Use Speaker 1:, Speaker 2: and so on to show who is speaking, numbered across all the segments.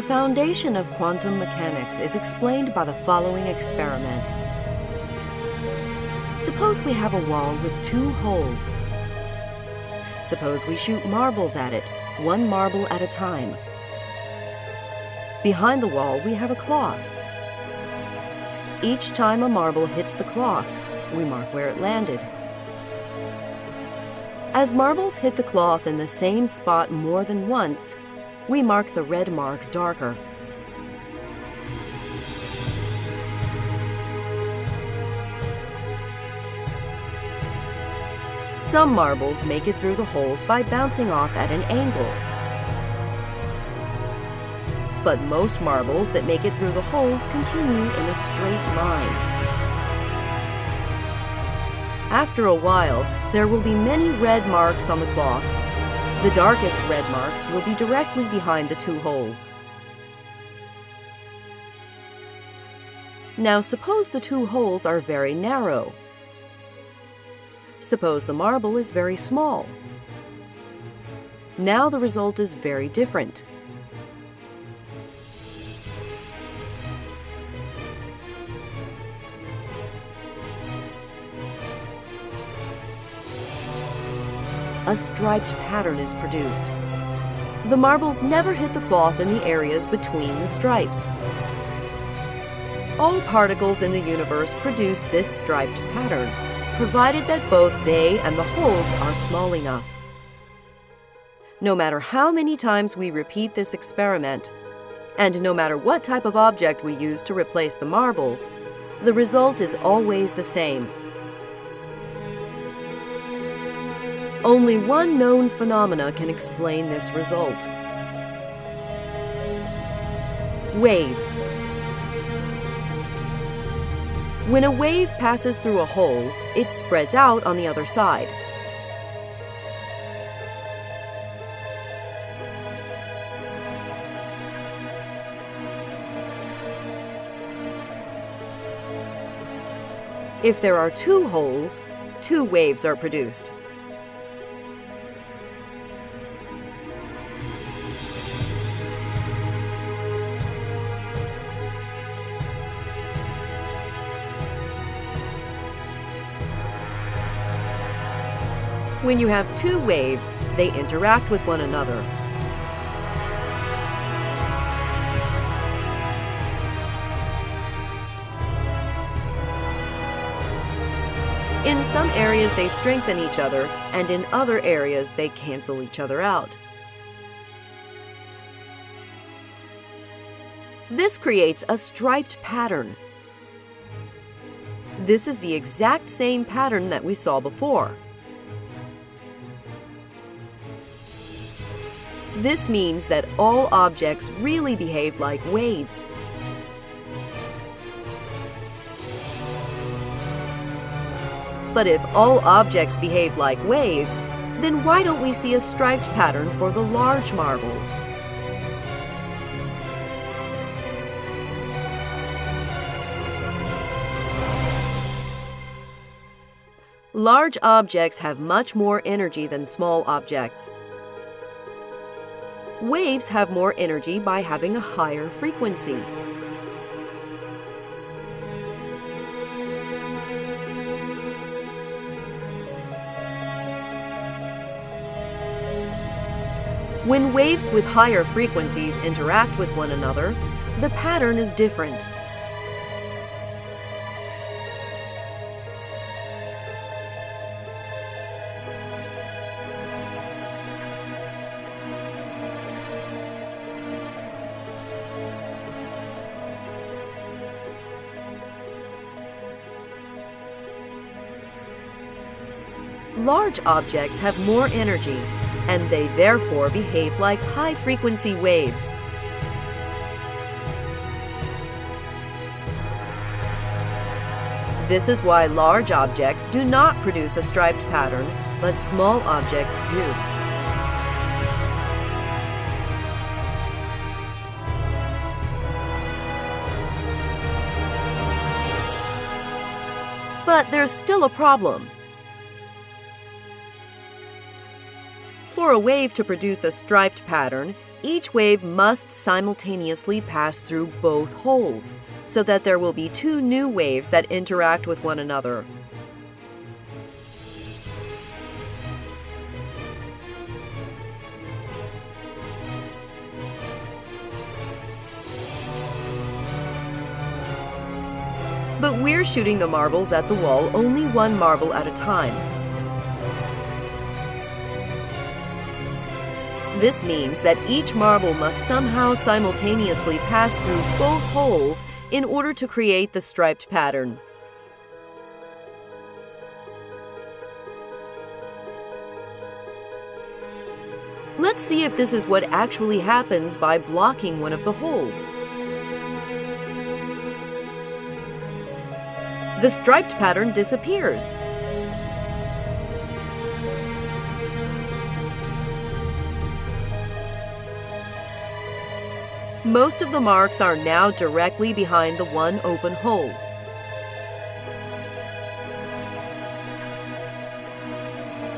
Speaker 1: The foundation of quantum mechanics is explained by the following experiment. Suppose we have a wall with two holes. Suppose we shoot marbles at it, one marble at a time. Behind the wall, we have a cloth. Each time a marble hits the cloth, we mark where it landed. As marbles hit the cloth in the same spot more than once, we mark the red mark darker. Some marbles make it through the holes by bouncing off at an angle. But most marbles that make it through the holes continue in a straight line. After a while, there will be many red marks on the cloth. The darkest red marks will be directly behind the two holes. Now suppose the two holes are very narrow. Suppose the marble is very small. Now the result is very different. A striped pattern is produced. The marbles never hit the cloth in the areas between the stripes. All particles in the universe produce this striped pattern provided that both they and the holes are small enough. No matter how many times we repeat this experiment, and no matter what type of object we use to replace the marbles, the result is always the same. Only one known phenomena can explain this result. Waves. When a wave passes through a hole, it spreads out on the other side. If there are two holes, two waves are produced. When you have two waves, they interact with one another. In some areas, they strengthen each other, and in other areas, they cancel each other out. This creates a striped pattern. This is the exact same pattern that we saw before. This means that all objects really behave like waves. But if all objects behave like waves, then why don't we see a striped pattern for the large marbles? Large objects have much more energy than small objects. Waves have more energy by having a higher frequency. When waves with higher frequencies interact with one another, the pattern is different. Large objects have more energy, and they therefore behave like high-frequency waves. This is why large objects do not produce a striped pattern, but small objects do. But there's still a problem. For a wave to produce a striped pattern, each wave must simultaneously pass through both holes, so that there will be two new waves that interact with one another. But we're shooting the marbles at the wall only one marble at a time. This means that each marble must somehow simultaneously pass through both holes in order to create the striped pattern. Let's see if this is what actually happens by blocking one of the holes. The striped pattern disappears. Most of the marks are now directly behind the one open hole.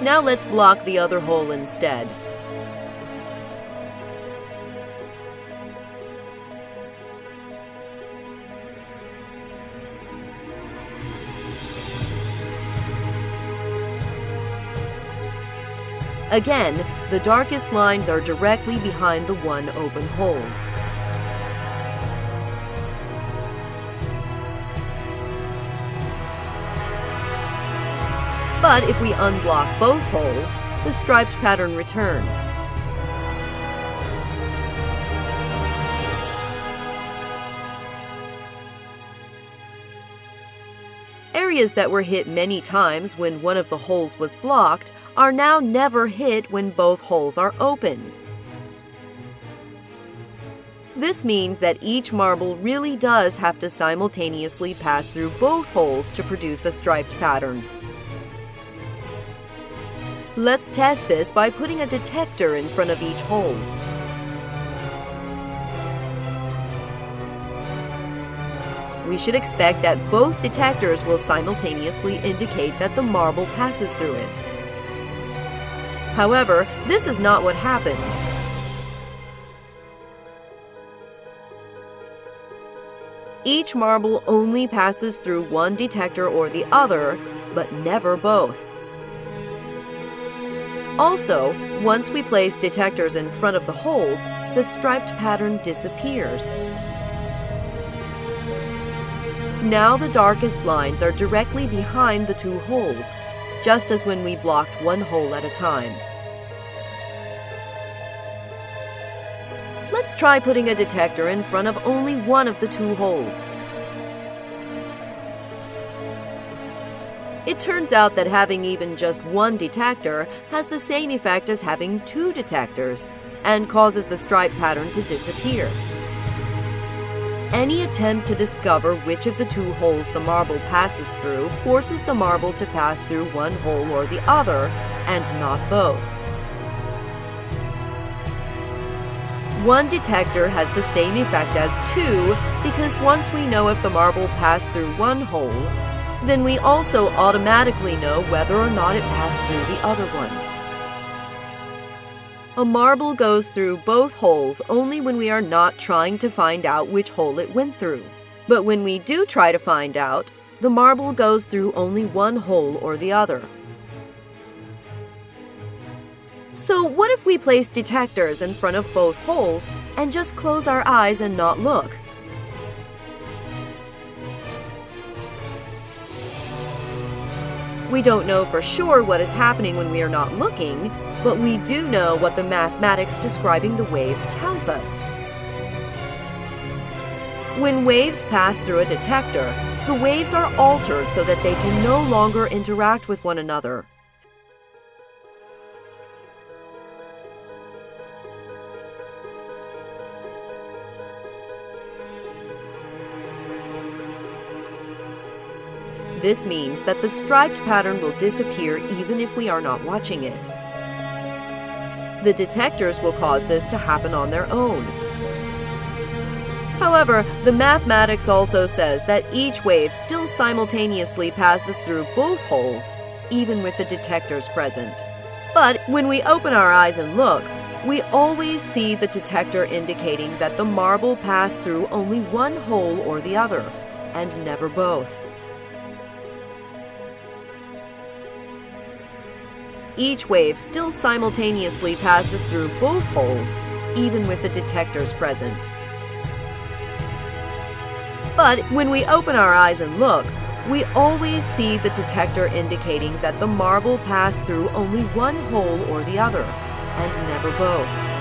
Speaker 1: Now let's block the other hole instead. Again, the darkest lines are directly behind the one open hole. But if we unblock both holes, the striped pattern returns. Areas that were hit many times when one of the holes was blocked are now never hit when both holes are open. This means that each marble really does have to simultaneously pass through both holes to produce a striped pattern. Let's test this by putting a detector in front of each hole. We should expect that both detectors will simultaneously indicate that the marble passes through it. However, this is not what happens. Each marble only passes through one detector or the other, but never both. Also, once we place detectors in front of the holes, the striped pattern disappears. Now the darkest lines are directly behind the two holes, just as when we blocked one hole at a time. Let's try putting a detector in front of only one of the two holes. It turns out that having even just one detector has the same effect as having two detectors and causes the stripe pattern to disappear. Any attempt to discover which of the two holes the marble passes through forces the marble to pass through one hole or the other, and not both. One detector has the same effect as two because once we know if the marble passed through one hole, then we also automatically know whether or not it passed through the other one. A marble goes through both holes only when we are not trying to find out which hole it went through. But when we do try to find out, the marble goes through only one hole or the other. So what if we place detectors in front of both holes and just close our eyes and not look? We don't know for sure what is happening when we are not looking, but we do know what the mathematics describing the waves tells us. When waves pass through a detector, the waves are altered so that they can no longer interact with one another. This means that the striped pattern will disappear even if we are not watching it. The detectors will cause this to happen on their own. However, the mathematics also says that each wave still simultaneously passes through both holes, even with the detectors present. But when we open our eyes and look, we always see the detector indicating that the marble passed through only one hole or the other, and never both. Each wave still simultaneously passes through both holes, even with the detectors present. But when we open our eyes and look, we always see the detector indicating that the marble passed through only one hole or the other, and never both.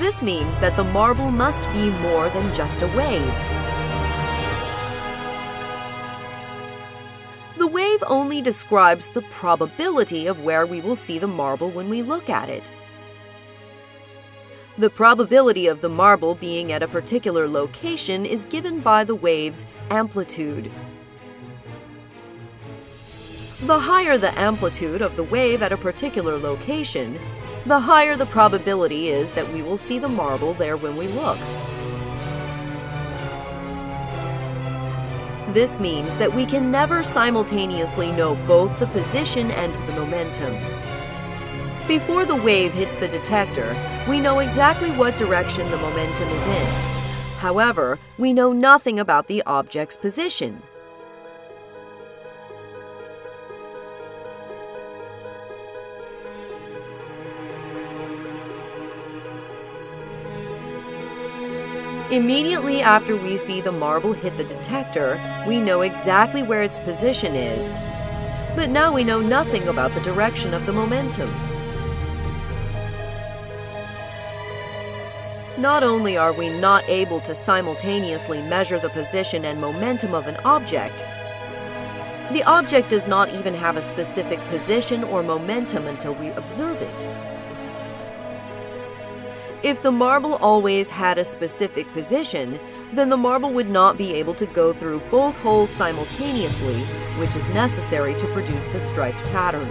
Speaker 1: This means that the marble must be more than just a wave. Only describes the probability of where we will see the marble when we look at it. The probability of the marble being at a particular location is given by the wave's amplitude. The higher the amplitude of the wave at a particular location, the higher the probability is that we will see the marble there when we look. This means that we can never simultaneously know both the position and the momentum. Before the wave hits the detector, we know exactly what direction the momentum is in. However, we know nothing about the object's position. Immediately after we see the marble hit the detector, we know exactly where its position is, but now we know nothing about the direction of the momentum. Not only are we not able to simultaneously measure the position and momentum of an object, the object does not even have a specific position or momentum until we observe it. If the marble always had a specific position, then the marble would not be able to go through both holes simultaneously, which is necessary to produce the striped pattern.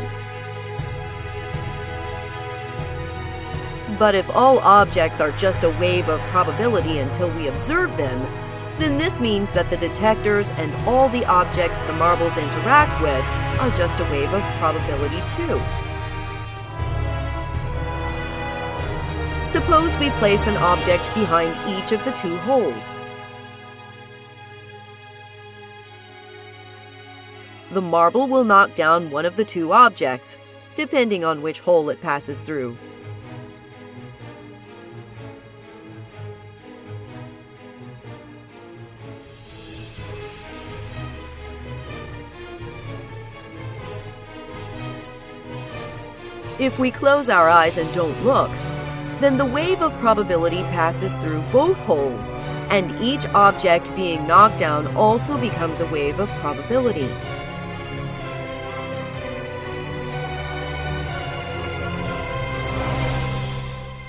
Speaker 1: But if all objects are just a wave of probability until we observe them, then this means that the detectors and all the objects the marbles interact with are just a wave of probability too. Suppose we place an object behind each of the two holes. The marble will knock down one of the two objects, depending on which hole it passes through. If we close our eyes and don't look, then the wave of probability passes through both holes, and each object being knocked down also becomes a wave of probability.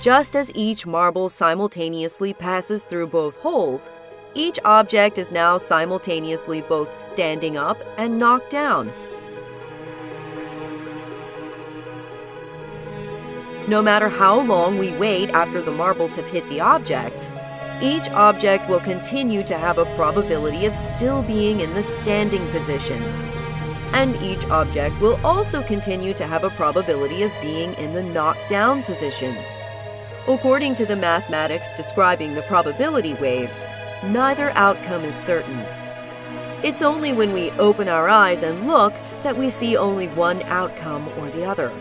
Speaker 1: Just as each marble simultaneously passes through both holes, each object is now simultaneously both standing up and knocked down. No matter how long we wait after the marbles have hit the objects, each object will continue to have a probability of still being in the standing position. And each object will also continue to have a probability of being in the knocked down position. According to the mathematics describing the probability waves, neither outcome is certain. It's only when we open our eyes and look that we see only one outcome or the other.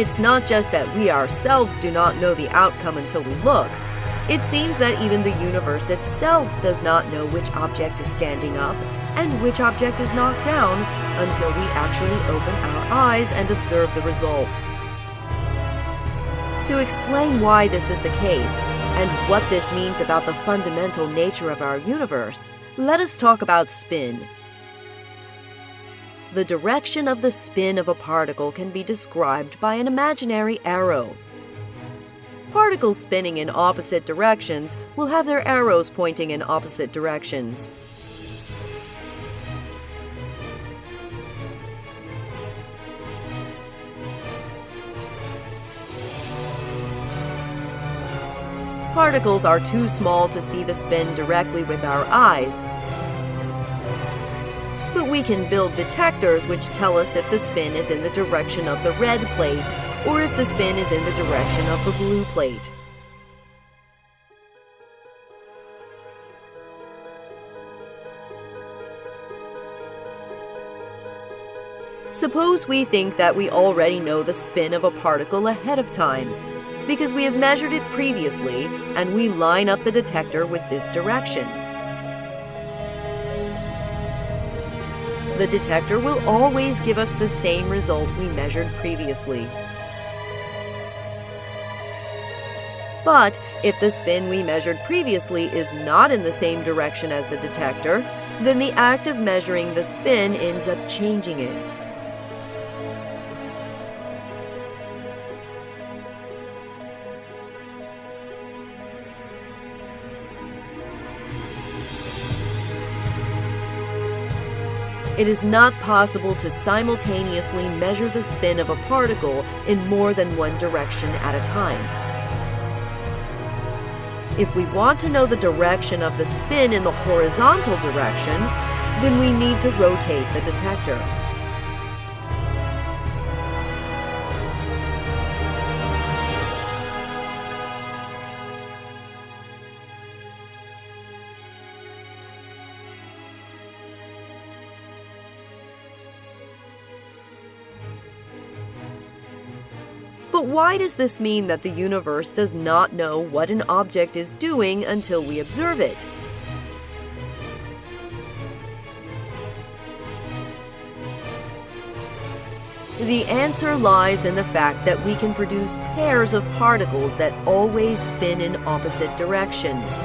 Speaker 1: It's not just that we ourselves do not know the outcome until we look. It seems that even the universe itself does not know which object is standing up and which object is knocked down until we actually open our eyes and observe the results. To explain why this is the case and what this means about the fundamental nature of our universe, let us talk about spin. The direction of the spin of a particle can be described by an imaginary arrow. Particles spinning in opposite directions will have their arrows pointing in opposite directions. particles are too small to see the spin directly with our eyes. But we can build detectors which tell us if the spin is in the direction of the red plate or if the spin is in the direction of the blue plate. Suppose we think that we already know the spin of a particle ahead of time, because we have measured it previously and we line up the detector with this direction. The detector will always give us the same result we measured previously. But if the spin we measured previously is not in the same direction as the detector, then the act of measuring the spin ends up changing it. It is not possible to simultaneously measure the spin of a particle in more than one direction at a time. If we want to know the direction of the spin in the horizontal direction, then we need to rotate the detector. But why does this mean that the universe does not know what an object is doing until we observe it? The answer lies in the fact that we can produce pairs of particles that always spin in opposite directions.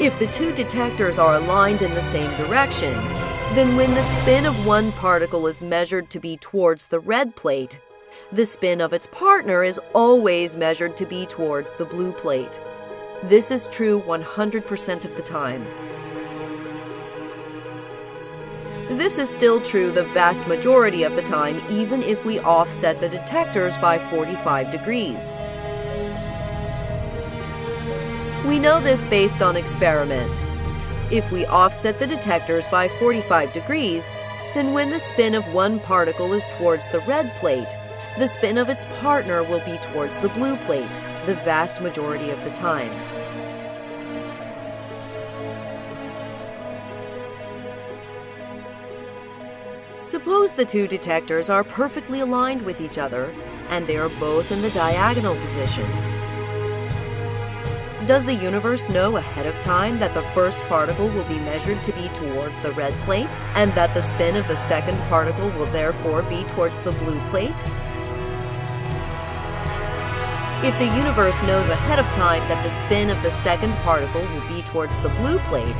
Speaker 1: If the two detectors are aligned in the same direction, then when the spin of one particle is measured to be towards the red plate, the spin of its partner is always measured to be towards the blue plate. This is true 100% of the time. This is still true the vast majority of the time, even if we offset the detectors by 45 degrees. We know this based on experiment. If we offset the detectors by 45 degrees, then when the spin of one particle is towards the red plate, the spin of its partner will be towards the blue plate the vast majority of the time. Suppose the two detectors are perfectly aligned with each other and they are both in the diagonal position. Does the universe know ahead of time that the first particle will be measured to be towards the red plate, and that the spin of the second particle will therefore be towards the blue plate? If the universe knows ahead of time that the spin of the second particle will be towards the blue plate,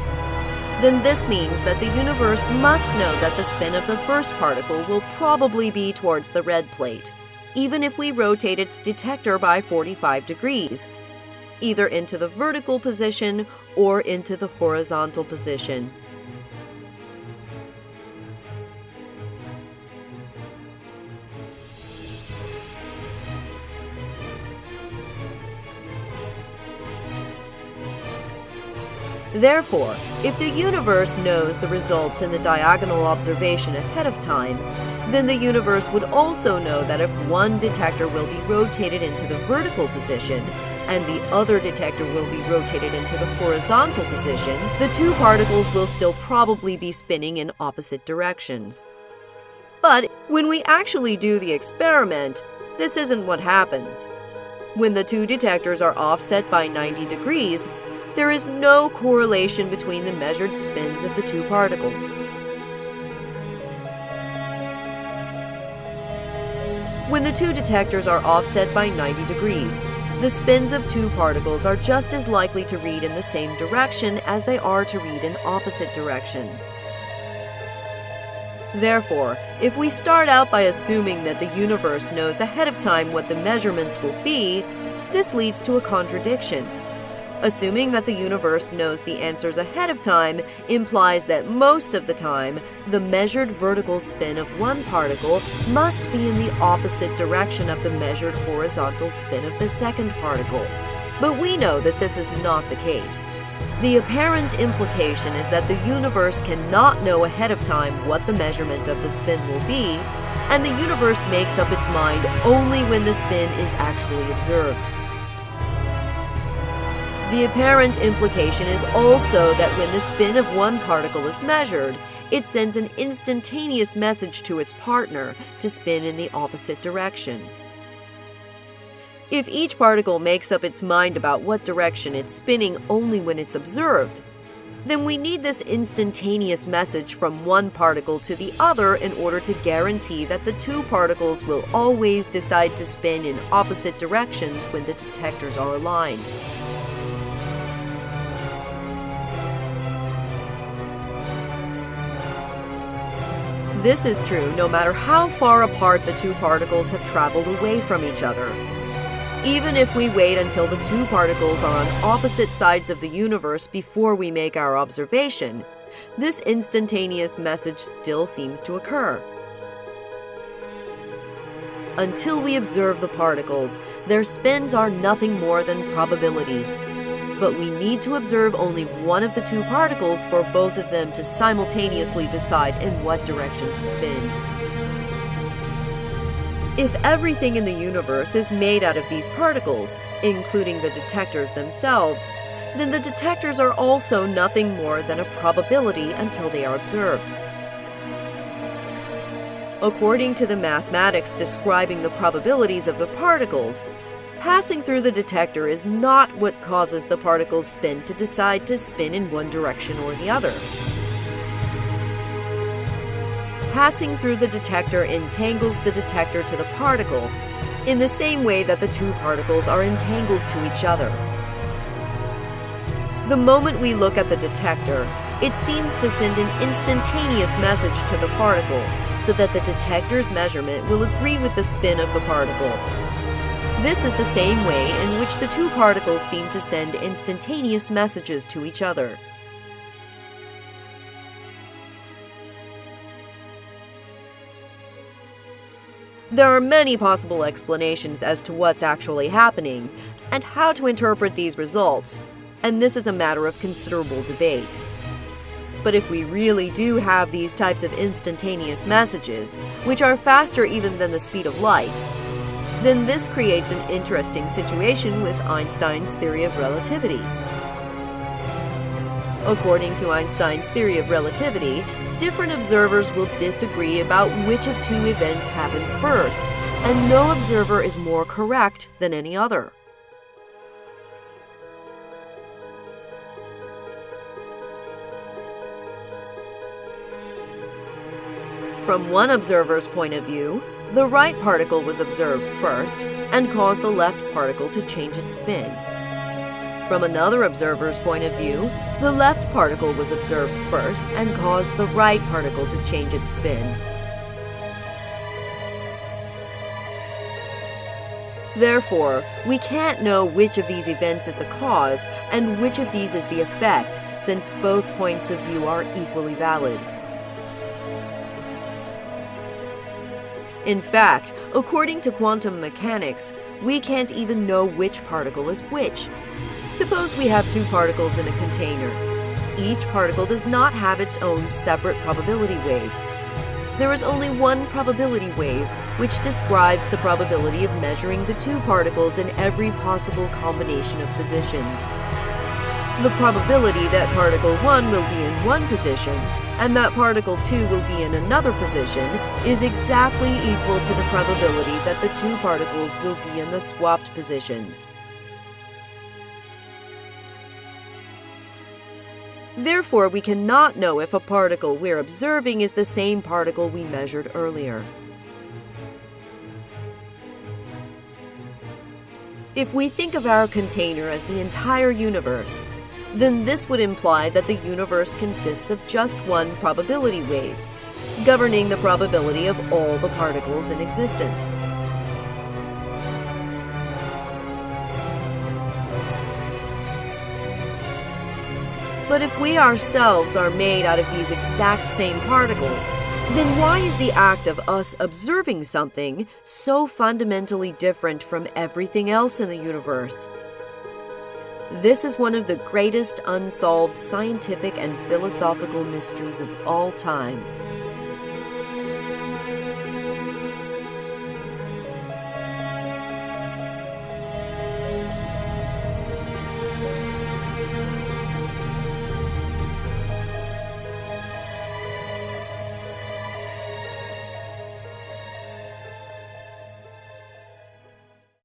Speaker 1: then this means that the universe must know that the spin of the first particle will probably be towards the red plate, even if we rotate its detector by 45 degrees, either into the vertical position or into the horizontal position. Therefore, if the universe knows the results in the diagonal observation ahead of time, then the universe would also know that if one detector will be rotated into the vertical position, and the other detector will be rotated into the horizontal position, the two particles will still probably be spinning in opposite directions. But when we actually do the experiment, this isn't what happens. When the two detectors are offset by 90 degrees, there is no correlation between the measured spins of the two particles. When the two detectors are offset by 90 degrees, the spins of two particles are just as likely to read in the same direction as they are to read in opposite directions. Therefore, if we start out by assuming that the universe knows ahead of time what the measurements will be, this leads to a contradiction. Assuming that the universe knows the answers ahead of time implies that most of the time, the measured vertical spin of one particle must be in the opposite direction of the measured horizontal spin of the second particle. But we know that this is not the case. The apparent implication is that the universe cannot know ahead of time what the measurement of the spin will be, and the universe makes up its mind only when the spin is actually observed. The apparent implication is also that when the spin of one particle is measured, it sends an instantaneous message to its partner to spin in the opposite direction. If each particle makes up its mind about what direction it's spinning only when it's observed, then we need this instantaneous message from one particle to the other in order to guarantee that the two particles will always decide to spin in opposite directions when the detectors are aligned. This is true no matter how far apart the two particles have traveled away from each other. Even if we wait until the two particles are on opposite sides of the universe before we make our observation, this instantaneous message still seems to occur. Until we observe the particles, their spins are nothing more than probabilities but we need to observe only one of the two particles for both of them to simultaneously decide in what direction to spin. If everything in the universe is made out of these particles, including the detectors themselves, then the detectors are also nothing more than a probability until they are observed. According to the mathematics describing the probabilities of the particles, Passing through the detector is not what causes the particle's spin to decide to spin in one direction or the other. Passing through the detector entangles the detector to the particle in the same way that the two particles are entangled to each other. The moment we look at the detector, it seems to send an instantaneous message to the particle so that the detector's measurement will agree with the spin of the particle this is the same way in which the two particles seem to send instantaneous messages to each other. There are many possible explanations as to what's actually happening and how to interpret these results, and this is a matter of considerable debate. But if we really do have these types of instantaneous messages, which are faster even than the speed of light, then this creates an interesting situation with Einstein's theory of relativity. According to Einstein's theory of relativity, different observers will disagree about which of two events happened first, and no observer is more correct than any other. From one observer's point of view, the right particle was observed first and caused the left particle to change its spin. From another observer's point of view, the left particle was observed first and caused the right particle to change its spin. Therefore, we can't know which of these events is the cause and which of these is the effect, since both points of view are equally valid. In fact, according to quantum mechanics, we can't even know which particle is which. Suppose we have two particles in a container. Each particle does not have its own separate probability wave. There is only one probability wave, which describes the probability of measuring the two particles in every possible combination of positions. The probability that particle 1 will be in one position and that particle 2 will be in another position is exactly equal to the probability that the two particles will be in the swapped positions. Therefore, we cannot know if a particle we're observing is the same particle we measured earlier. If we think of our container as the entire universe, then this would imply that the universe consists of just one probability wave, governing the probability of all the particles in existence. But if we ourselves are made out of these exact same particles, then why is the act of us observing something so fundamentally different from everything else in the universe? This is one of the greatest unsolved scientific and philosophical mysteries of all time,